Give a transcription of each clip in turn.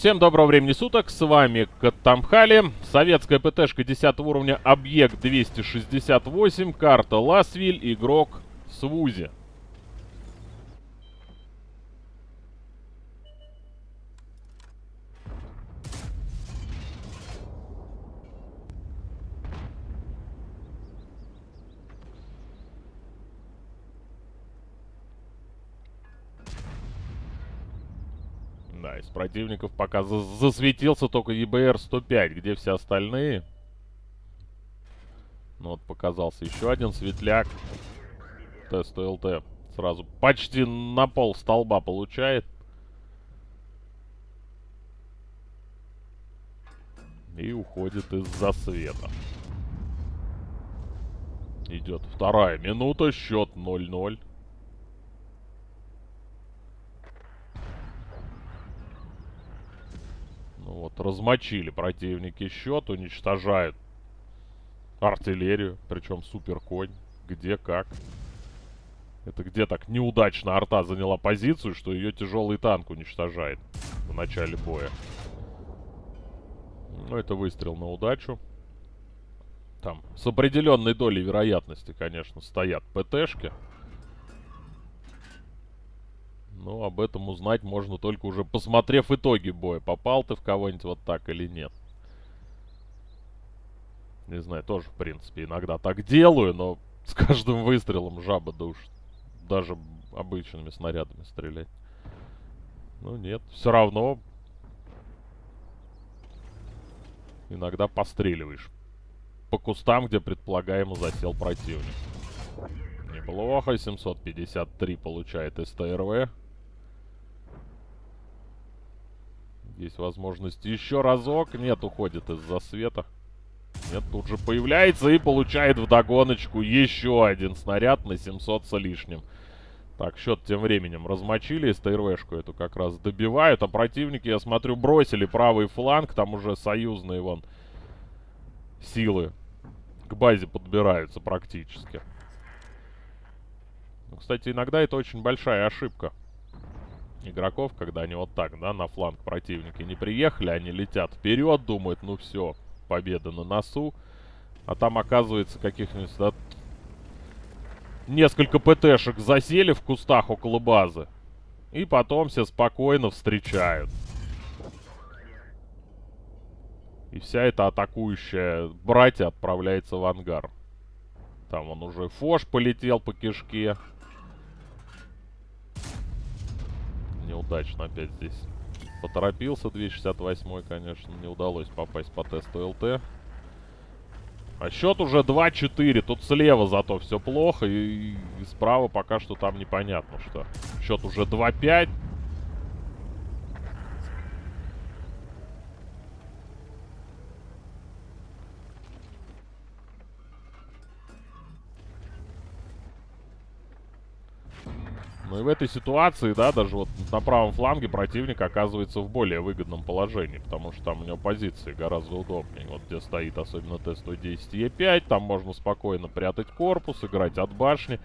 Всем доброго времени суток, с вами Катамхали, советская ПТшка 10 уровня, объект 268, карта Ласвиль, игрок Свузи. Да, из противников пока за засветился только ЕБР-105. Где все остальные? Ну вот показался еще один светляк. Тест ЛТ. Сразу почти на пол столба получает. И уходит из-за света. Идет вторая минута. Счет 0-0. Ну вот, размочили противники счет, уничтожают артиллерию, причем супер конь. Где, как. Это где так неудачно арта заняла позицию, что ее тяжелый танк уничтожает в начале боя. Ну, это выстрел на удачу. Там с определенной долей вероятности, конечно, стоят ПТшки. Ну, об этом узнать можно только уже посмотрев итоги боя. Попал ты в кого-нибудь вот так или нет. Не знаю, тоже, в принципе, иногда так делаю, но с каждым выстрелом жаба душит. Даже обычными снарядами стрелять. Ну, нет, все равно иногда постреливаешь по кустам, где предполагаемо засел противник. Неплохо, 753 получает СТРВ. Есть возможность еще разок. Нет, уходит из-за света. Нет, тут же появляется и получает вдогоночку еще один снаряд на 700 с лишним. Так, счет тем временем размочили. СТРВшку эту как раз добивают. А противники, я смотрю, бросили правый фланг. Там уже союзные, вон, силы к базе подбираются практически. Ну, кстати, иногда это очень большая ошибка игроков, когда они вот так, да, на фланг противники не приехали, они летят вперед, думают, ну все, победа на носу. А там, оказывается, каких-нибудь, да, несколько ПТшек засели в кустах около базы. И потом все спокойно встречают. И вся эта атакующая братья отправляется в ангар. Там он уже Фош полетел по кишке. Неудачно опять здесь поторопился. 268 конечно, не удалось попасть по тесту ЛТ. А счет уже 2-4. Тут слева зато все плохо. И, и справа пока что там непонятно что. Счет уже 2-5. Ну и в этой ситуации, да, даже вот на правом фланге противник оказывается в более выгодном положении, потому что там у него позиции гораздо удобнее. Вот где стоит особенно Т-110Е5, там можно спокойно прятать корпус, играть от башни,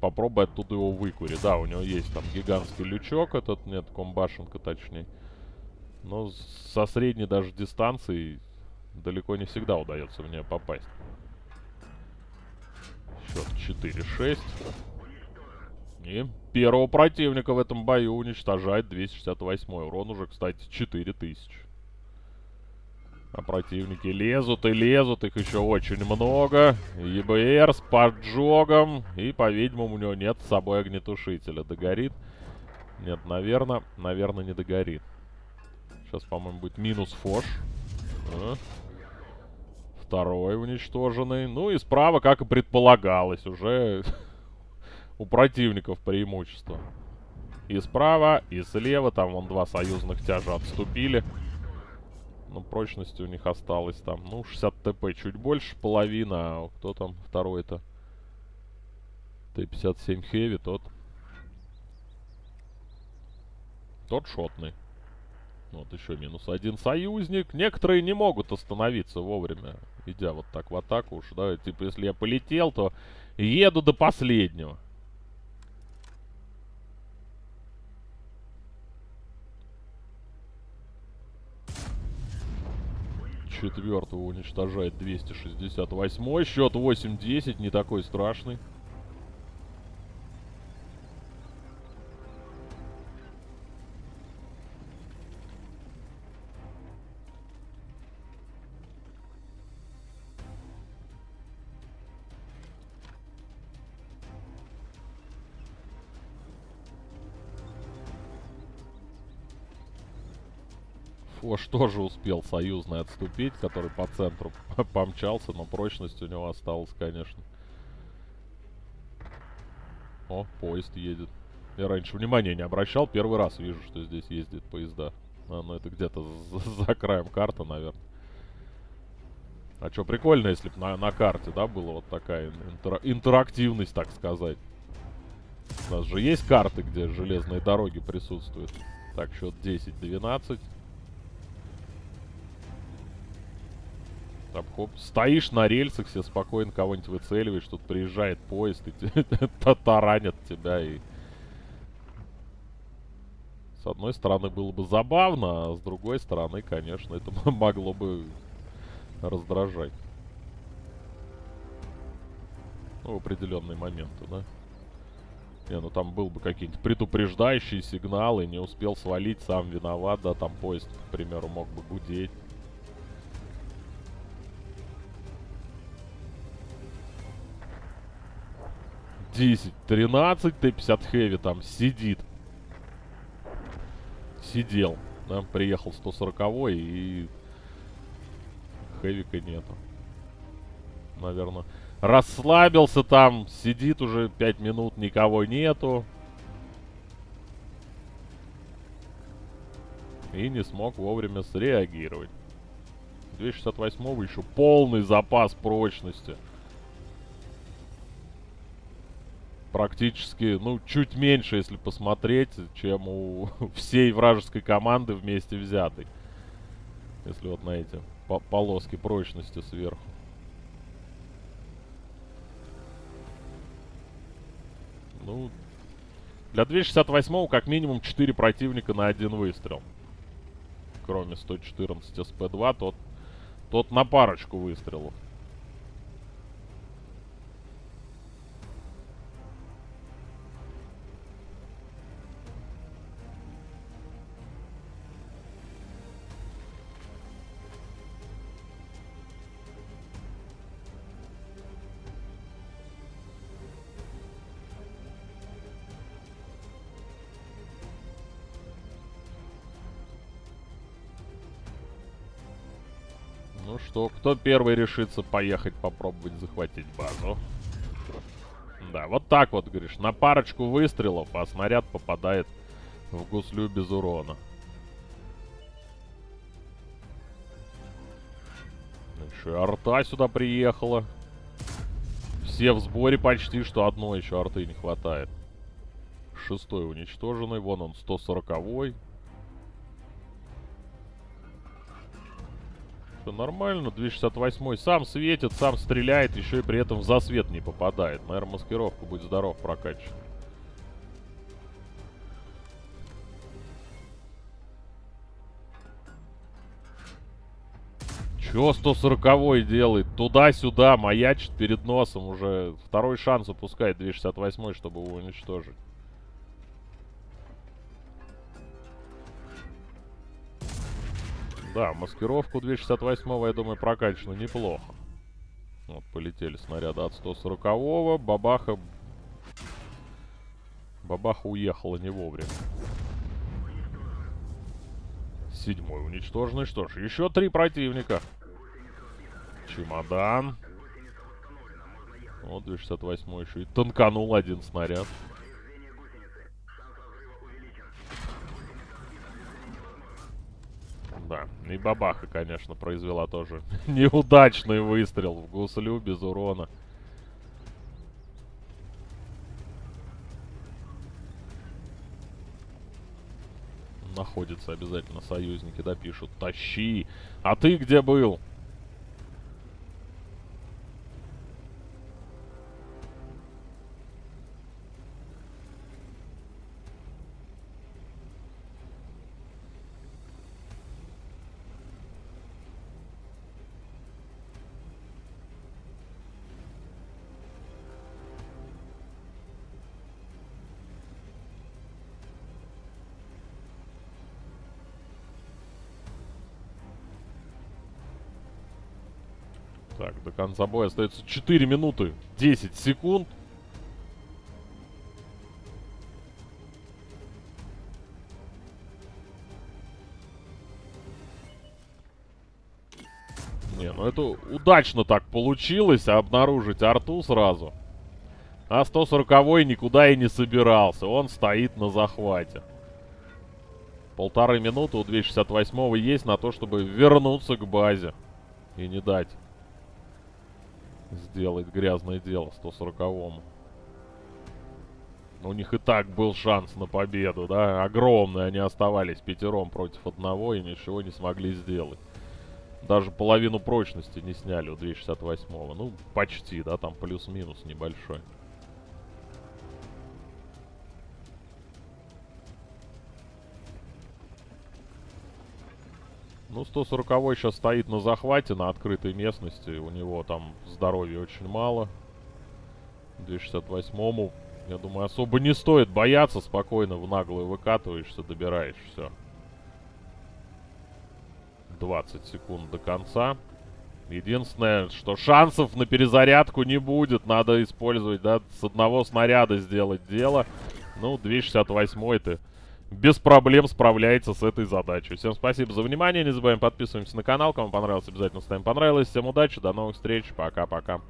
попробовать оттуда его выкурить. Да, у него есть там гигантский лючок этот, нет, комбашенка точнее. Но со средней даже дистанции далеко не всегда удается в нее попасть. Счет 4-6. И первого противника в этом бою уничтожает 268 урон уже, кстати, 4000. А противники лезут и лезут, их еще очень много. ЕБР с поджогом. И, по-видимому, у него нет с собой огнетушителя. Догорит? Нет, наверное, наверное, не догорит. Сейчас, по-моему, будет минус фош. А. Второй уничтоженный. Ну и справа, как и предполагалось, уже у противников преимущество. И справа, и слева. Там вон два союзных тяжа отступили. Но прочности у них осталось там. Ну, 60 ТП чуть больше, половина. А кто там второй-то? Т-57 Heavy, тот. Тот шотный. Вот еще минус один союзник. Некоторые не могут остановиться вовремя, идя вот так в атаку уж, да. Типа, если я полетел, то еду до последнего. Четвертого уничтожает 268. Счет 8-10, не такой страшный. Фош тоже успел союзный отступить, который по центру помчался, но прочность у него осталась, конечно. О, поезд едет. Я раньше внимания не обращал, первый раз вижу, что здесь ездит поезда. А, ну это где-то за, за краем карты, наверное. А что, прикольно, если бы на, на карте, да, была вот такая интер интерактивность, так сказать. У нас же есть карты, где железные дороги присутствуют. Так, счет 10-12. Там, хоп, стоишь на рельсах, все спокойно кого-нибудь выцеливаешь, тут приезжает поезд и таранят тебя и... С одной стороны было бы забавно, а с другой стороны, конечно, это могло бы раздражать. Ну, в определенные моменты, да? Не, ну там был бы какие-нибудь предупреждающие сигналы, не успел свалить, сам виноват, да, там поезд, к примеру, мог бы гудеть. 10, 13, Т-50 Хэви там сидит. Сидел. Да, приехал 140 и Хэвика нету. Наверное. Расслабился там, сидит уже 5 минут, никого нету. И не смог вовремя среагировать. 268 еще полный запас прочности. Практически, ну, чуть меньше, если посмотреть, чем у всей вражеской команды вместе взятой. Если вот на эти по полоски прочности сверху. Ну, для 268 как минимум 4 противника на один выстрел. Кроме 114 СП-2, тот, тот на парочку выстрелов. Ну что, кто первый решится поехать попробовать захватить базу? Да, вот так вот, говоришь, на парочку выстрелов, а снаряд попадает в гуслю без урона. Еще арта сюда приехала. Все в сборе почти, что одной еще арты не хватает. Шестой уничтоженный, вон он, 140-й. Все нормально, 268 сам светит, сам стреляет, еще и при этом в засвет не попадает. Наверное, маскировку, будь здоров, прокачивает. Чё 140 делает? Туда-сюда, маячит перед носом уже. Второй шанс упускает 268 чтобы его уничтожить. Да, маскировку 268 я думаю, прокачано неплохо. Вот, полетели снаряды от 140-го. Бабаха... Бабаха уехала не вовремя. Седьмой уничтоженный. Что ж, еще три противника. Чемодан. Вот 268 еще и танканул один снаряд. Да, и бабаха, конечно, произвела тоже неудачный выстрел в гуслю без урона. Находятся обязательно союзники, да, пишут. Тащи! А ты где был? Так, до конца боя остается 4 минуты 10 секунд. Не, ну это удачно так получилось, обнаружить арту сразу. А 140 никуда и не собирался, он стоит на захвате. Полторы минуты у 268 есть на то, чтобы вернуться к базе. И не дать сделать грязное дело 140-му. У них и так был шанс на победу, да? Огромный. Они оставались пятером против одного и ничего не смогли сделать. Даже половину прочности не сняли у 268-го. Ну, почти, да, там плюс-минус небольшой. Ну, 140 сейчас стоит на захвате, на открытой местности. У него там здоровья очень мало. 268-му, я думаю, особо не стоит бояться. Спокойно в наглую выкатываешься, добираешь все. 20 секунд до конца. Единственное, что шансов на перезарядку не будет. Надо использовать, да, с одного снаряда сделать дело. Ну, 268-й-то без проблем справляется с этой задачей. Всем спасибо за внимание. Не забываем подписываемся на канал. Кому понравилось, обязательно ставим понравилось. Всем удачи, до новых встреч. Пока-пока.